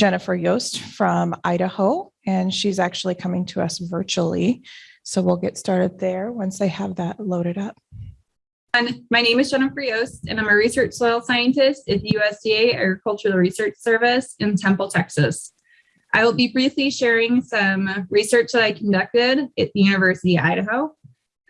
Jennifer Yost from Idaho, and she's actually coming to us virtually. So we'll get started there once I have that loaded up. And my name is Jennifer Yost, and I'm a research soil scientist at the USDA Agricultural Research Service in Temple, Texas. I will be briefly sharing some research that I conducted at the University of Idaho,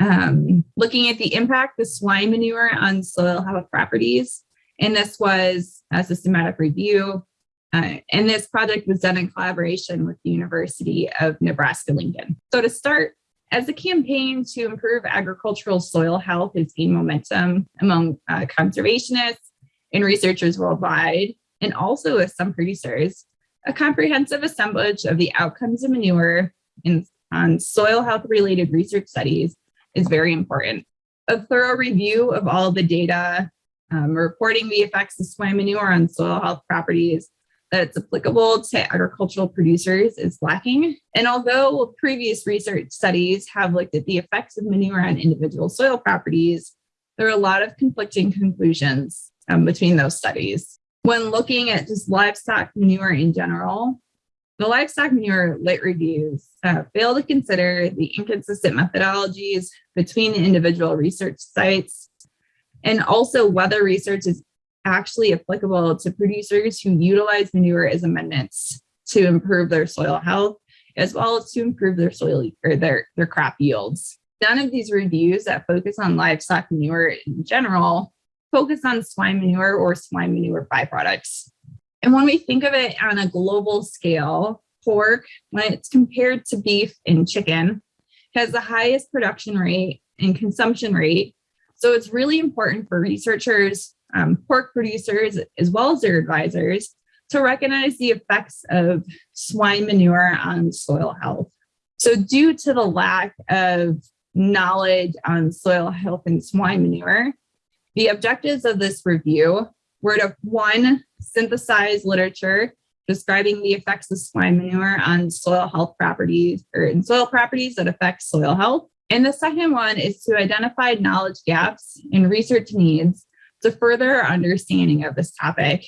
um, looking at the impact of swine manure on soil health properties. And this was a systematic review. Uh, and this project was done in collaboration with the University of Nebraska-Lincoln. So to start, as the campaign to improve agricultural soil health has gained momentum among uh, conservationists and researchers worldwide, and also with some producers, a comprehensive assemblage of the outcomes of manure in, on soil health related research studies is very important. A thorough review of all the data, um, reporting the effects of swine manure on soil health properties, that it's applicable to agricultural producers is lacking. And although previous research studies have looked at the effects of manure on individual soil properties, there are a lot of conflicting conclusions um, between those studies. When looking at just livestock manure in general, the livestock manure lit reviews uh, fail to consider the inconsistent methodologies between individual research sites and also whether research is actually applicable to producers who utilize manure as amendments to improve their soil health, as well as to improve their soil or their, their crop yields. None of these reviews that focus on livestock manure in general focus on swine manure or swine manure byproducts. And when we think of it on a global scale, pork, when it's compared to beef and chicken, has the highest production rate and consumption rate. So it's really important for researchers um, pork producers, as well as their advisors, to recognize the effects of swine manure on soil health. So due to the lack of knowledge on soil health and swine manure, the objectives of this review were to one, synthesize literature describing the effects of swine manure on soil health properties or in soil properties that affect soil health. And the second one is to identify knowledge gaps and research needs to further our understanding of this topic.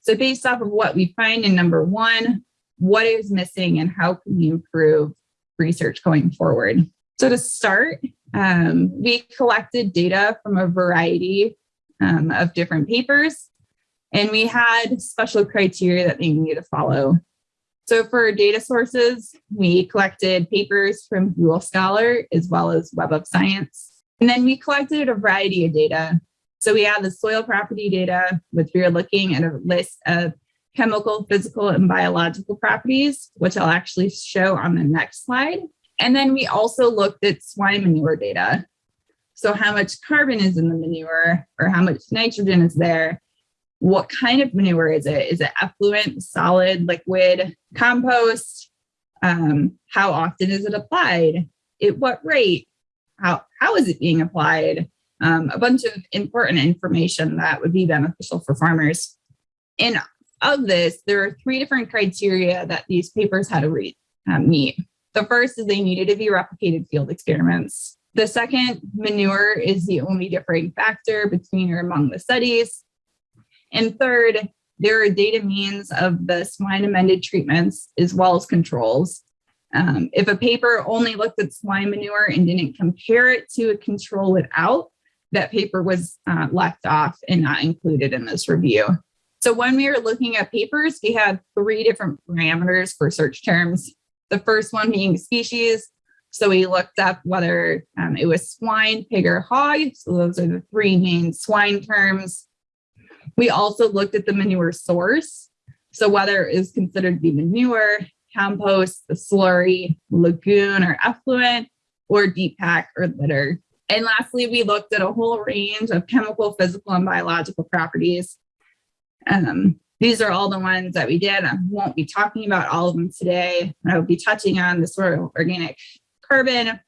So based off of what we find in number one, what is missing and how can we improve research going forward? So to start, um, we collected data from a variety um, of different papers, and we had special criteria that they needed to follow. So for data sources, we collected papers from Google Scholar as well as Web of Science. And then we collected a variety of data so we have the soil property data, which we are looking at a list of chemical, physical, and biological properties, which I'll actually show on the next slide. And then we also looked at swine manure data. So how much carbon is in the manure or how much nitrogen is there? What kind of manure is it? Is it effluent, solid, liquid, compost? Um, how often is it applied? At what rate? How, how is it being applied? Um, a bunch of important information that would be beneficial for farmers. And of this, there are three different criteria that these papers had to read, um, meet. The first is they needed to be replicated field experiments. The second, manure is the only differing factor between or among the studies. And third, there are data means of the swine amended treatments as well as controls. Um, if a paper only looked at swine manure and didn't compare it to a control without, that paper was uh, left off and not included in this review. So when we were looking at papers, we had three different parameters for search terms. The first one being species. So we looked up whether um, it was swine, pig, or hog. So those are the three main swine terms. We also looked at the manure source. So whether it is considered to be manure, compost, the slurry, lagoon, or effluent, or deep pack or litter. And lastly, we looked at a whole range of chemical, physical, and biological properties. Um, these are all the ones that we did. I won't be talking about all of them today. I will be touching on the sort of organic carbon,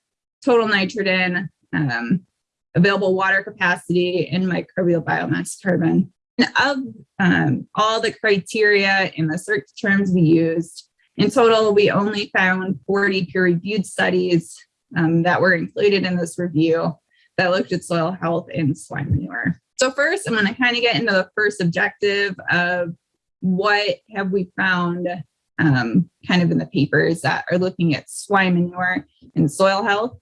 total nitrogen, um, available water capacity, and microbial biomass carbon. And of um, all the criteria and the search terms we used, in total, we only found 40 peer-reviewed studies um, that were included in this review that looked at soil health and swine manure. So first, I'm going to kind of get into the first objective of what have we found um, kind of in the papers that are looking at swine manure and soil health.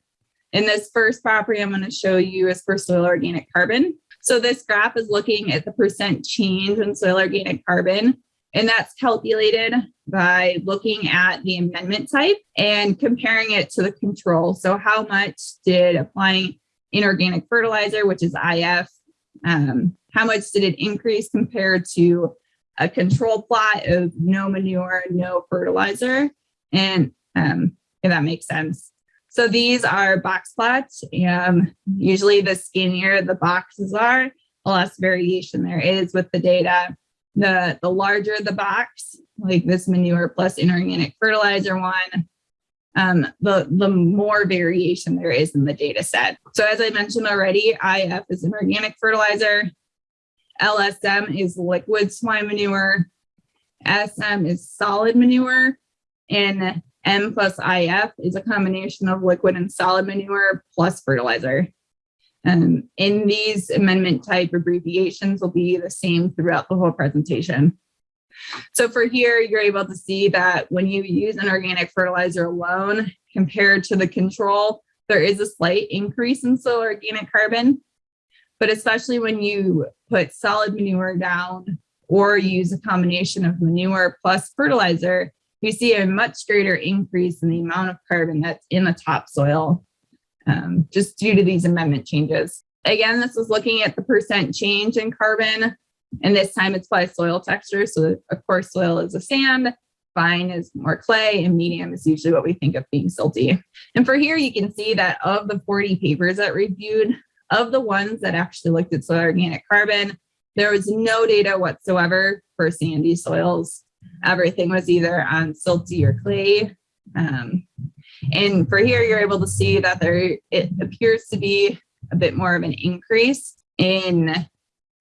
In this first property, I'm going to show you is for soil organic carbon. So this graph is looking at the percent change in soil organic carbon, and that's calculated by looking at the amendment type and comparing it to the control. So how much did applying inorganic fertilizer, which is IF, um, how much did it increase compared to a control plot of no manure, no fertilizer, and um, if that makes sense. So these are box plots. and usually the skinnier the boxes are, the less variation there is with the data. The, the larger the box, like this manure plus inorganic fertilizer one, um, the, the more variation there is in the data set. So as I mentioned already, IF is an organic fertilizer, LSM is liquid swine manure, SM is solid manure, and M plus IF is a combination of liquid and solid manure plus fertilizer. Um, in these amendment type abbreviations will be the same throughout the whole presentation. So for here, you're able to see that when you use an organic fertilizer alone compared to the control, there is a slight increase in soil organic carbon. But especially when you put solid manure down or use a combination of manure plus fertilizer, you see a much greater increase in the amount of carbon that's in the topsoil um, just due to these amendment changes. Again, this is looking at the percent change in carbon, and this time it's by soil texture. So of course, soil is a sand, fine is more clay, and medium is usually what we think of being silty. And for here, you can see that of the 40 papers that reviewed, of the ones that actually looked at soil organic carbon, there was no data whatsoever for sandy soils. Everything was either on silty or clay. Um, and for here, you're able to see that there it appears to be a bit more of an increase in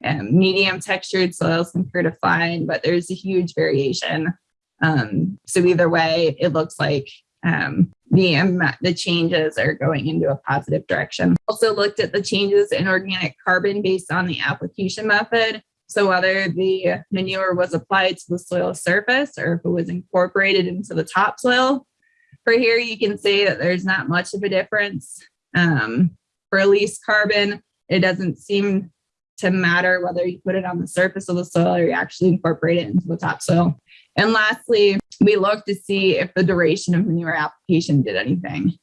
um, medium textured soils compared to fine, but there's a huge variation. Um, so either way, it looks like um, the, the changes are going into a positive direction. Also looked at the changes in organic carbon based on the application method. So whether the manure was applied to the soil surface or if it was incorporated into the topsoil. For here, you can see that there's not much of a difference. Um, for released carbon, it doesn't seem to matter whether you put it on the surface of the soil or you actually incorporate it into the topsoil. And lastly, we looked to see if the duration of manure application did anything.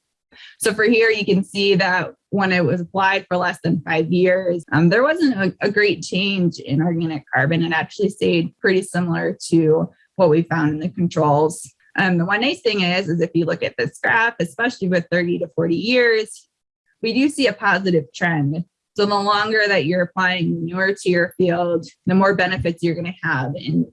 So for here, you can see that when it was applied for less than five years, um, there wasn't a, a, great change in organic carbon. It actually stayed pretty similar to what we found in the controls. Um, the one nice thing is, is if you look at this graph, especially with 30 to 40 years, we do see a positive trend. So the longer that you're applying manure to your field, the more benefits you're going to have in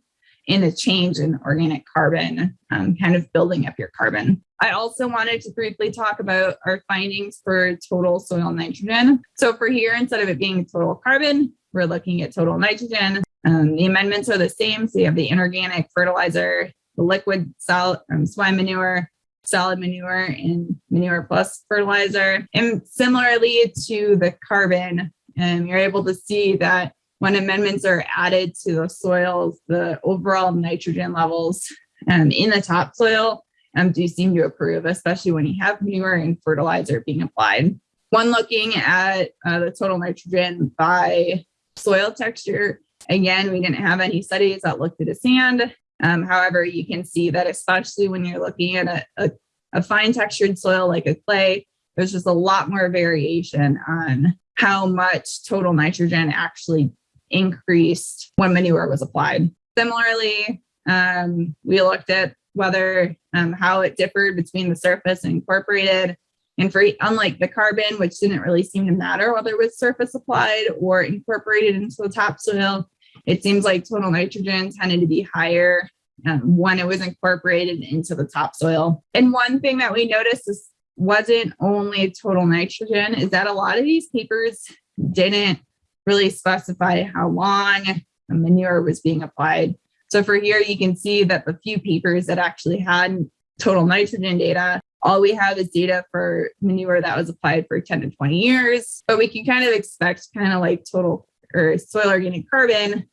in a change in organic carbon, um, kind of building up your carbon. I also wanted to briefly talk about our findings for total soil nitrogen. So for here, instead of it being total carbon, we're looking at total nitrogen. Um, the amendments are the same. So you have the inorganic fertilizer, the liquid solid um, swine manure, solid manure, and manure plus fertilizer. And similarly to the carbon, um, you're able to see that when amendments are added to the soils, the overall nitrogen levels um, in the topsoil um, do seem to improve, especially when you have manure and fertilizer being applied. When looking at uh, the total nitrogen by soil texture, again, we didn't have any studies that looked at a sand. Um, however, you can see that especially when you're looking at a, a, a fine textured soil like a clay, there's just a lot more variation on how much total nitrogen actually increased when manure was applied. Similarly, um, we looked at whether um, how it differed between the surface and incorporated. And for unlike the carbon, which didn't really seem to matter whether it was surface applied or incorporated into the topsoil, it seems like total nitrogen tended to be higher um, when it was incorporated into the topsoil. And one thing that we noticed is wasn't only total nitrogen, is that a lot of these papers didn't really specify how long manure was being applied. So for here, you can see that the few papers that actually had total nitrogen data, all we have is data for manure that was applied for 10 to 20 years, but we can kind of expect kind of like total or soil organic carbon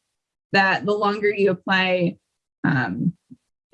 that the longer you apply um,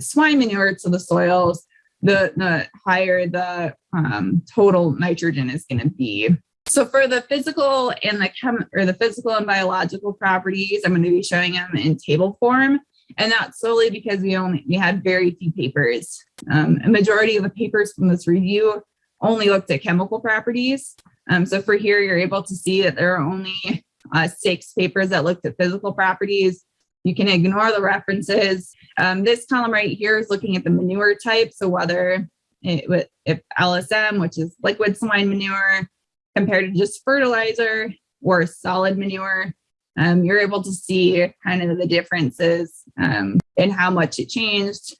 swine manure to the soils, the, the higher the um, total nitrogen is going to be. So for the physical and the chem or the physical and biological properties, I'm going to be showing them in table form. And that's solely because we only we had very few papers. Um, a majority of the papers from this review only looked at chemical properties. Um, so for here, you're able to see that there are only uh, six papers that looked at physical properties. You can ignore the references. Um, this column right here is looking at the manure type. So whether it, if LSM, which is liquid swine manure, compared to just fertilizer or solid manure, um, you're able to see kind of the differences um, in how much it changed.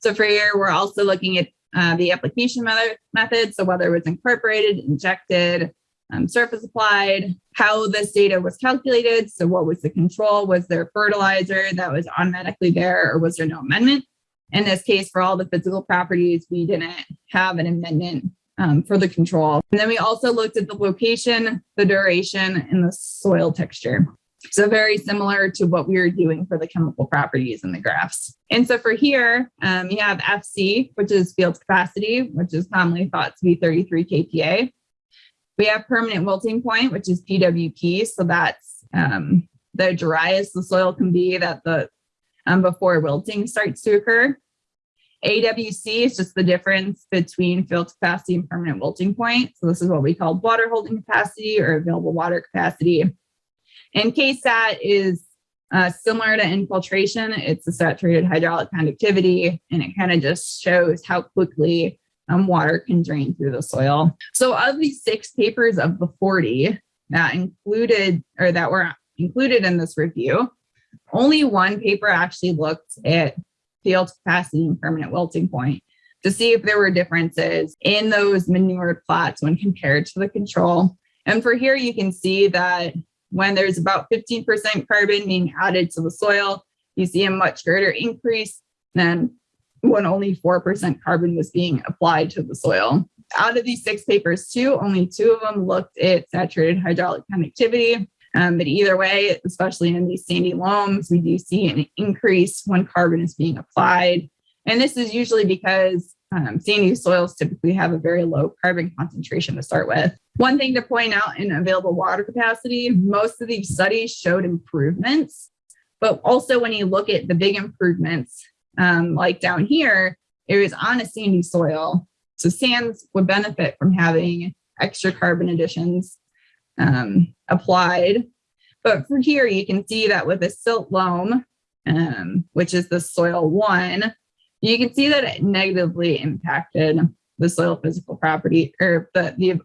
So for here, we're also looking at uh, the application method, method, so whether it was incorporated, injected, um, surface applied, how this data was calculated. So what was the control? Was there fertilizer that was automatically there or was there no amendment? In this case, for all the physical properties, we didn't have an amendment um, for the control. And then we also looked at the location, the duration, and the soil texture. So very similar to what we were doing for the chemical properties in the graphs. And so for here, um, you have FC, which is field capacity, which is commonly thought to be 33 kPa. We have permanent wilting point, which is PWP. So that's um, the driest the soil can be that the um, before wilting starts to occur. AWC is just the difference between field capacity and permanent wilting point. So this is what we call water holding capacity or available water capacity. And KSAT is uh, similar to infiltration. It's a saturated hydraulic conductivity, and it kind of just shows how quickly um, water can drain through the soil. So of these six papers of the 40 that included or that were included in this review, only one paper actually looked at field capacity and permanent wilting point to see if there were differences in those manured plots when compared to the control. And for here, you can see that when there's about 15% carbon being added to the soil, you see a much greater increase than when only 4% carbon was being applied to the soil. Out of these six papers, too, only two of them looked at saturated hydraulic conductivity. Um, but either way, especially in these sandy loams, we do see an increase when carbon is being applied. And this is usually because um, sandy soils typically have a very low carbon concentration to start with. One thing to point out in available water capacity, most of these studies showed improvements, but also when you look at the big improvements, um, like down here, it was on a sandy soil. So sands would benefit from having extra carbon additions um, applied. But for here, you can see that with a silt loam, um, which is the soil one, you can see that it negatively impacted the soil physical property or the, the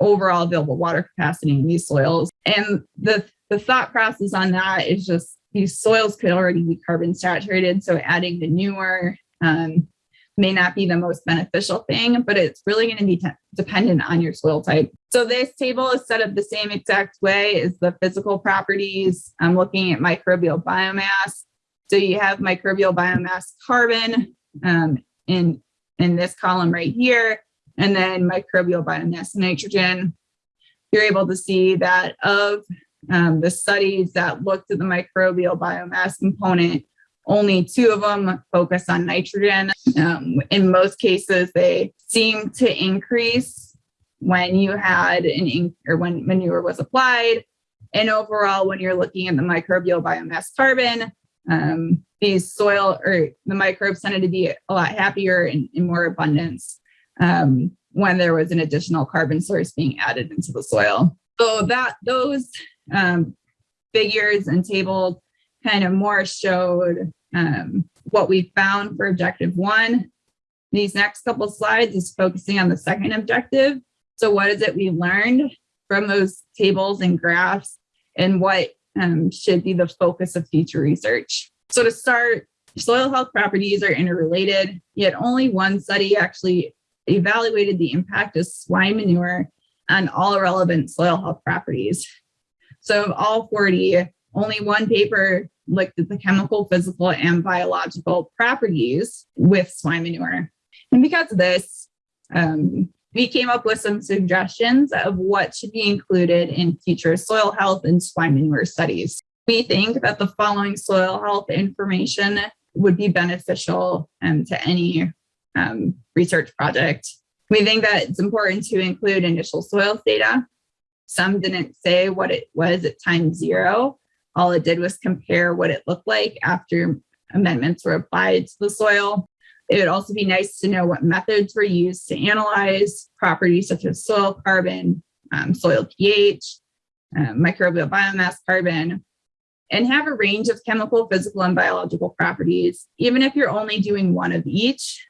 overall available water capacity in these soils. And the, the thought process on that is just these soils could already be carbon saturated. So adding the newer um, may not be the most beneficial thing, but it's really going to be dependent on your soil type. So this table is set up the same exact way as the physical properties. I'm looking at microbial biomass. So you have microbial biomass carbon um, in, in this column right here, and then microbial biomass nitrogen. You're able to see that of um, the studies that looked at the microbial biomass component, only two of them focus on nitrogen. Um, in most cases, they seem to increase when you had an or when manure was applied. And overall, when you're looking at the microbial biomass carbon, um, these soil or the microbes tended to be a lot happier and in more abundance um, when there was an additional carbon source being added into the soil. So that those um, figures and tables kind of more showed um, what we found for objective one. These next couple slides is focusing on the second objective. So what is it we learned from those tables and graphs and what um, should be the focus of future research? So to start, soil health properties are interrelated, yet only one study actually evaluated the impact of swine manure on all relevant soil health properties. So of all 40, only one paper looked at the chemical, physical, and biological properties with swine manure. And because of this, um, we came up with some suggestions of what should be included in future soil health and swine manure studies. We think that the following soil health information would be beneficial um, to any um, research project. We think that it's important to include initial soils data. Some didn't say what it was at time zero. All it did was compare what it looked like after amendments were applied to the soil. It would also be nice to know what methods were used to analyze properties such as soil carbon, um, soil pH, uh, microbial biomass carbon, and have a range of chemical, physical, and biological properties, even if you're only doing one of each,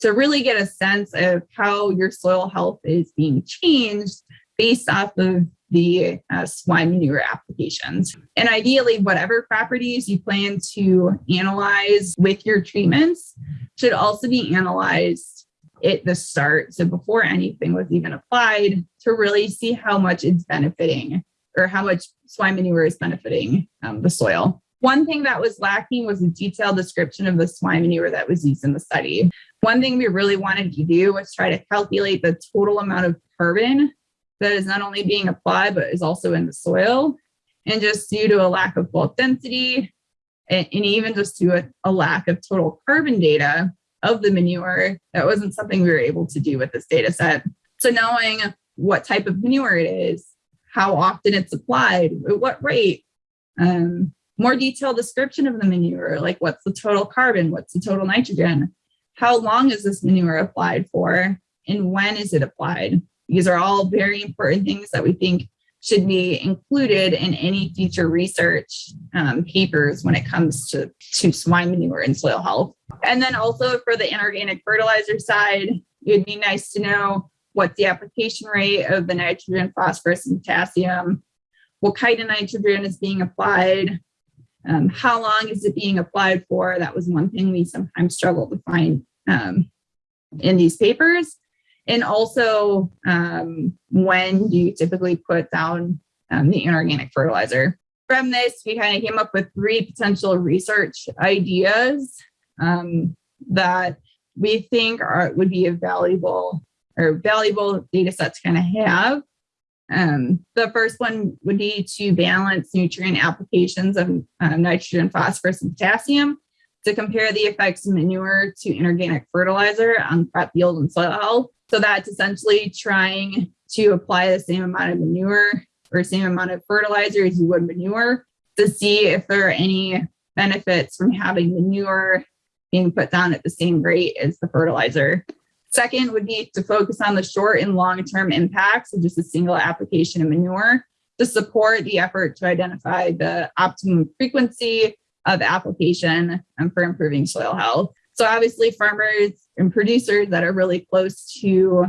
to really get a sense of how your soil health is being changed based off of the uh, swine manure applications. And ideally, whatever properties you plan to analyze with your treatments should also be analyzed at the start. So before anything was even applied to really see how much it's benefiting or how much swine manure is benefiting um, the soil. One thing that was lacking was a detailed description of the swine manure that was used in the study. One thing we really wanted to do was try to calculate the total amount of carbon that is not only being applied, but is also in the soil. And just due to a lack of bulk density, and, and even just to a, a lack of total carbon data of the manure, that wasn't something we were able to do with this data set. So knowing what type of manure it is, how often it's applied, at what rate, um, more detailed description of the manure, like what's the total carbon, what's the total nitrogen, how long is this manure applied for, and when is it applied? These are all very important things that we think should be included in any future research um, papers when it comes to, to swine manure and soil health. And then also for the inorganic fertilizer side, it'd be nice to know what's the application rate of the nitrogen, phosphorus, and potassium, what kind of nitrogen is being applied, um, how long is it being applied for? That was one thing we sometimes struggle to find um, in these papers. And also, um, when do you typically put down um, the inorganic fertilizer? From this, we kind of came up with three potential research ideas um, that we think are would be a valuable or valuable data set to kind of have. Um, the first one would be to balance nutrient applications of uh, nitrogen, phosphorus, and potassium to compare the effects of manure to inorganic fertilizer on crop yield and soil health. So that's essentially trying to apply the same amount of manure or same amount of fertilizer as you would manure to see if there are any benefits from having manure being put down at the same rate as the fertilizer. Second would be to focus on the short and long-term impacts of just a single application of manure to support the effort to identify the optimum frequency of application um, for improving soil health. So obviously farmers and producers that are really close to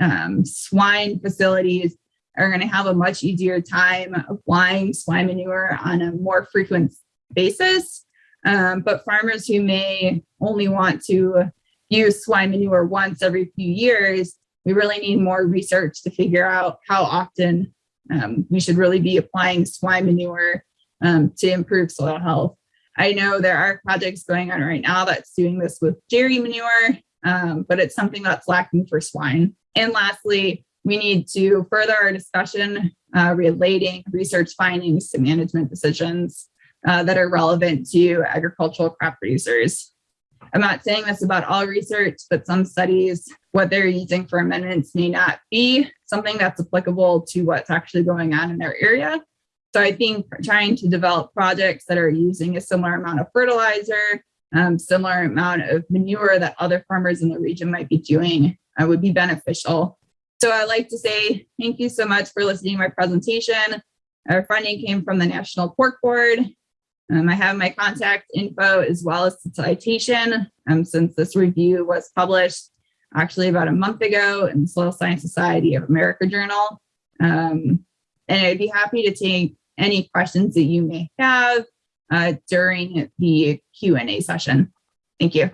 um, swine facilities are going to have a much easier time applying swine manure on a more frequent basis. Um, but farmers who may only want to use swine manure once every few years, we really need more research to figure out how often um, we should really be applying swine manure um, to improve soil health. I know there are projects going on right now that's doing this with dairy manure, um, but it's something that's lacking for swine. And lastly, we need to further our discussion uh, relating research findings to management decisions uh, that are relevant to agricultural crop producers. I'm not saying this about all research, but some studies, what they're using for amendments may not be something that's applicable to what's actually going on in their area. So I think trying to develop projects that are using a similar amount of fertilizer, um, similar amount of manure that other farmers in the region might be doing uh, would be beneficial. So I'd like to say thank you so much for listening to my presentation. Our funding came from the National Pork Board um, I have my contact info as well as the citation um, since this review was published actually about a month ago in the Soil Science Society of America Journal. Um, and I'd be happy to take any questions that you may have uh, during the Q&A session. Thank you.